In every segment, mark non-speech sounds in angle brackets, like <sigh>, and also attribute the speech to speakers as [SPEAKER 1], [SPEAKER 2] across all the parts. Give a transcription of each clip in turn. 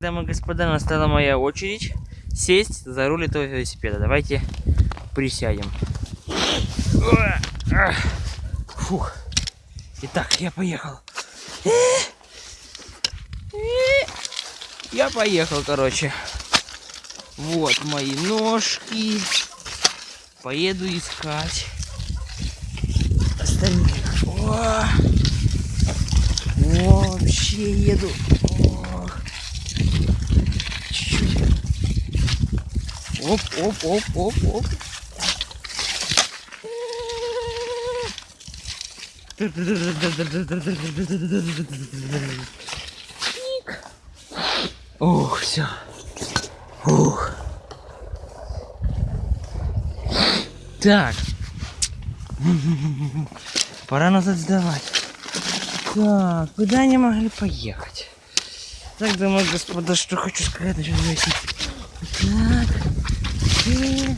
[SPEAKER 1] Дамы и господа, настала моя очередь сесть за руль этого велосипеда. Давайте присядем. Фух. Итак, я поехал. Я поехал, короче. Вот мои ножки. Поеду искать остальных. О! Вообще еду. О! Чуть-чуть. Оп, оп, оп, оп, оп. Ух, все. Ух. Так. Пора назад сдавать. Так, куда они могли поехать? Так, и господа, что хочу сказать велосипеда. Так. И...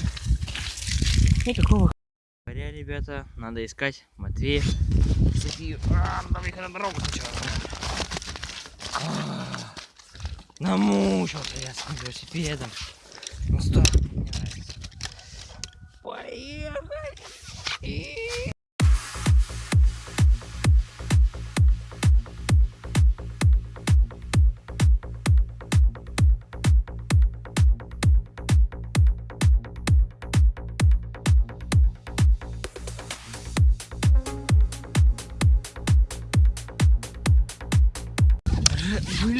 [SPEAKER 1] Никакого говоря, ребята, надо искать Матвея, Софию. А, надо их на дорогу сначала. А, намучился я с велосипедом. Ну что,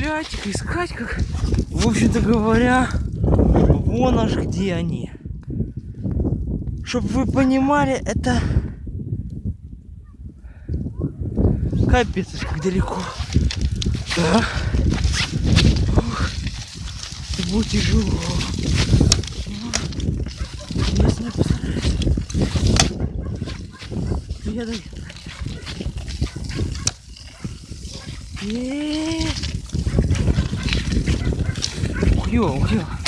[SPEAKER 1] Их искать как. В общем-то говоря, вон аж где они. Чтобы вы понимали, это капец, как далеко. Да. Ух, это будет тяжело. Но Если я постараюсь, я доеду. Еее. Ух, ё, ух,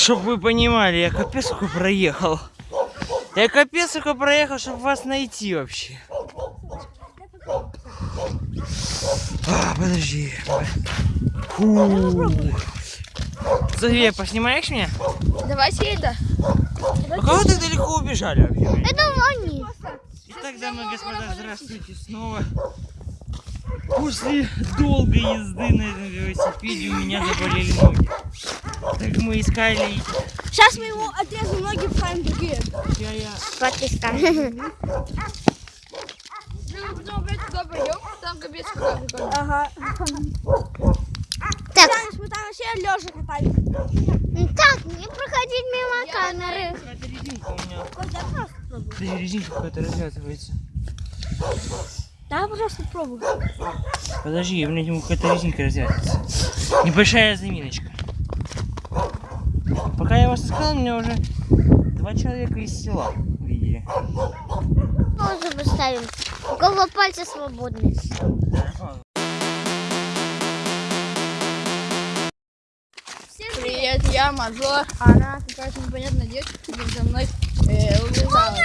[SPEAKER 1] Чтоб вы понимали, я капец сколько проехал. Я капец сколько проехал, чтобы вас найти вообще. А, подожди. Фу. София, поснимаешь меня?
[SPEAKER 2] Давайте это.
[SPEAKER 1] А кого так далеко убежали вообще?
[SPEAKER 2] Это они.
[SPEAKER 1] Итак, дамы и господа, здравствуйте снова. После долгой езды на этом велосипеде у меня заболели ноги. Так мы искали...
[SPEAKER 2] Сейчас мы ему отрежем ноги в храм другие.
[SPEAKER 1] Я, я...
[SPEAKER 3] Прикольно.
[SPEAKER 2] Ага.
[SPEAKER 4] Так,
[SPEAKER 2] мы там вообще лежа катались.
[SPEAKER 4] так, не проходить мимо камеры.
[SPEAKER 1] Какая-то резинка у меня. Подожди, резинка какая-то развязывается.
[SPEAKER 2] Да, пожалуйста, пробуй.
[SPEAKER 1] Подожди, у меня какая-то резинка развязывается. Небольшая заминочка. Пока я вас искал, меня уже два человека из села увидели.
[SPEAKER 4] Тоже поставим. У кого пальцы свободны.
[SPEAKER 3] Привет, я мажор. А Она какая-то непонятная девочка за мной э, убежала.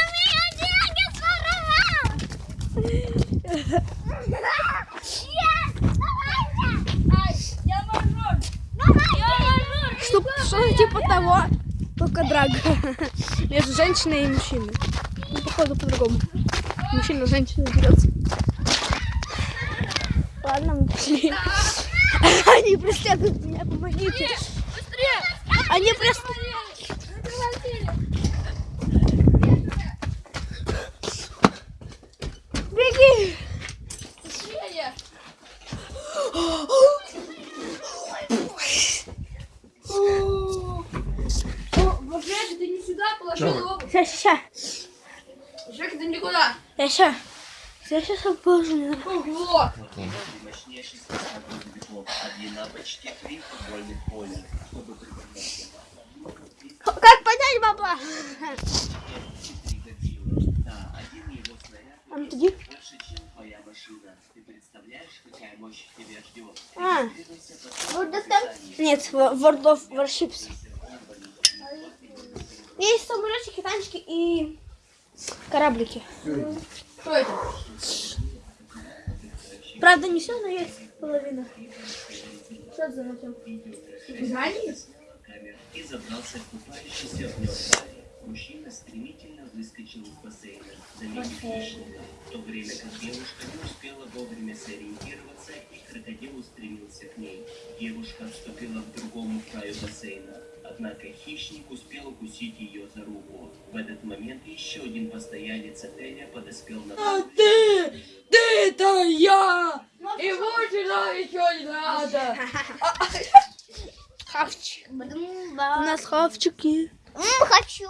[SPEAKER 2] Что, что типа того, только драка <laughs> между женщиной и мужчиной. Ну, походу, по-другому. Мужчина женщина дерется. Ладно, мы пошли. <laughs> Они преследуют меня, помогите. Быстрее! Они преследуют.
[SPEAKER 3] Его.
[SPEAKER 2] Сейчас.
[SPEAKER 3] Жек, ты никуда.
[SPEAKER 2] Я сейчас. Я сейчас обожаю.
[SPEAKER 3] Ого.
[SPEAKER 2] Как поднять бабла?
[SPEAKER 1] Твоя машина. Ты представляешь, какая мощь тебя ждет?
[SPEAKER 2] А,
[SPEAKER 4] Вот это
[SPEAKER 2] нет, World of Warships. Есть танчики и кораблики.
[SPEAKER 3] Что это?
[SPEAKER 2] Правда, не все, но есть половина. Что за мотив?
[SPEAKER 1] Камер и забрался в купающийся в нем. Мужчина стремительно выскочил из бассейна, заметив хищника, в то время как девушка не успела вовремя сориентироваться, и крокодил устремился к ней. Девушка отступила к другому краю бассейна, однако хищник успел укусить ее за руку. В этот момент еще один постоялец отеля подоспел на
[SPEAKER 3] ты! Ты это я! И больше нам ничего не надо.
[SPEAKER 2] Хавчик. У нас хавчики.
[SPEAKER 4] Хочу.